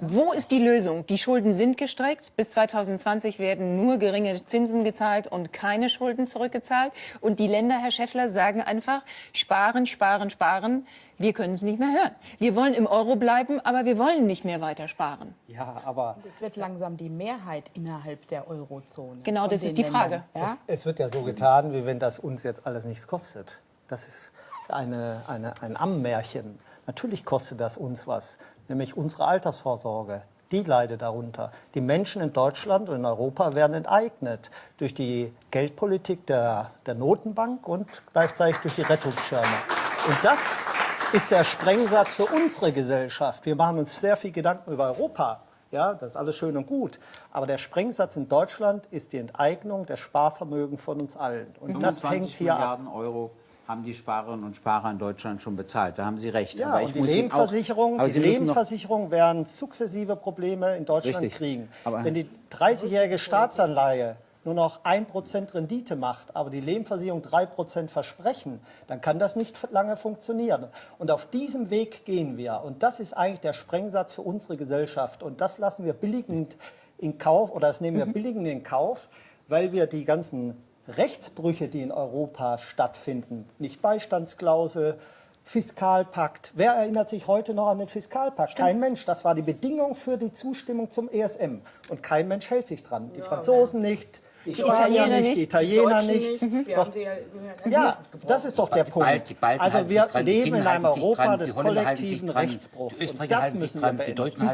Wo ist die Lösung? Die Schulden sind gestreckt. Bis 2020 werden nur geringe Zinsen gezahlt und keine Schulden zurückgezahlt. Und die Länder, Herr Schäffler, sagen einfach, sparen, sparen, sparen. Wir können es nicht mehr hören. Wir wollen im Euro bleiben, aber wir wollen nicht mehr weiter sparen. Ja, aber Es wird langsam die Mehrheit innerhalb der Eurozone. Genau, das ist die Ländern, Frage. Ja? es wird ja so getan, wie wenn das uns jetzt alles nichts kostet. Das ist eine, eine, ein Ammärchen. Natürlich kostet das uns was, nämlich unsere Altersvorsorge. Die leidet darunter. Die Menschen in Deutschland und in Europa werden enteignet durch die Geldpolitik der, der Notenbank und gleichzeitig durch die Rettungsschirme. Und das ist der Sprengsatz für unsere Gesellschaft. Wir machen uns sehr viel Gedanken über Europa. Ja, das ist alles schön und gut. Aber der Sprengsatz in Deutschland ist die Enteignung der Sparvermögen von uns allen. Und das 25 hängt hier ab. Milliarden Euro haben die Sparerinnen und Sparer in Deutschland schon bezahlt. Da haben Sie recht. Ja, aber ich und die muss auch- die Lebensversicherung werden sukzessive Probleme in Deutschland Richtig. kriegen. Wenn die 30-jährige Staatsanleihe nur noch 1% Rendite macht, aber die Lebensversicherung 3% versprechen, dann kann das nicht lange funktionieren. Und auf diesem Weg gehen wir. Und das ist eigentlich der Sprengsatz für unsere Gesellschaft. Und das lassen wir billigend in Kauf, oder das nehmen wir billigend in Kauf, weil wir die ganzen Rechtsbrüche, die in Europa stattfinden, nicht Beistandsklausel, Fiskalpakt. Wer erinnert sich heute noch an den Fiskalpakt? Kein Mensch. Das war die Bedingung für die Zustimmung zum ESM. Und kein Mensch hält sich dran. Die Franzosen nicht, die, Spanier Italiener nicht, nicht, die Italiener Deutschen nicht. nicht. Wir Doch, ja ja, das ist doch der Die Punkt. Bal- die Balten also wir die leben in einem Europa dran, des die kollektiven Rechtsbruchs. Die Und das halten sich müssen wir dran, die beenden. Deutschen halten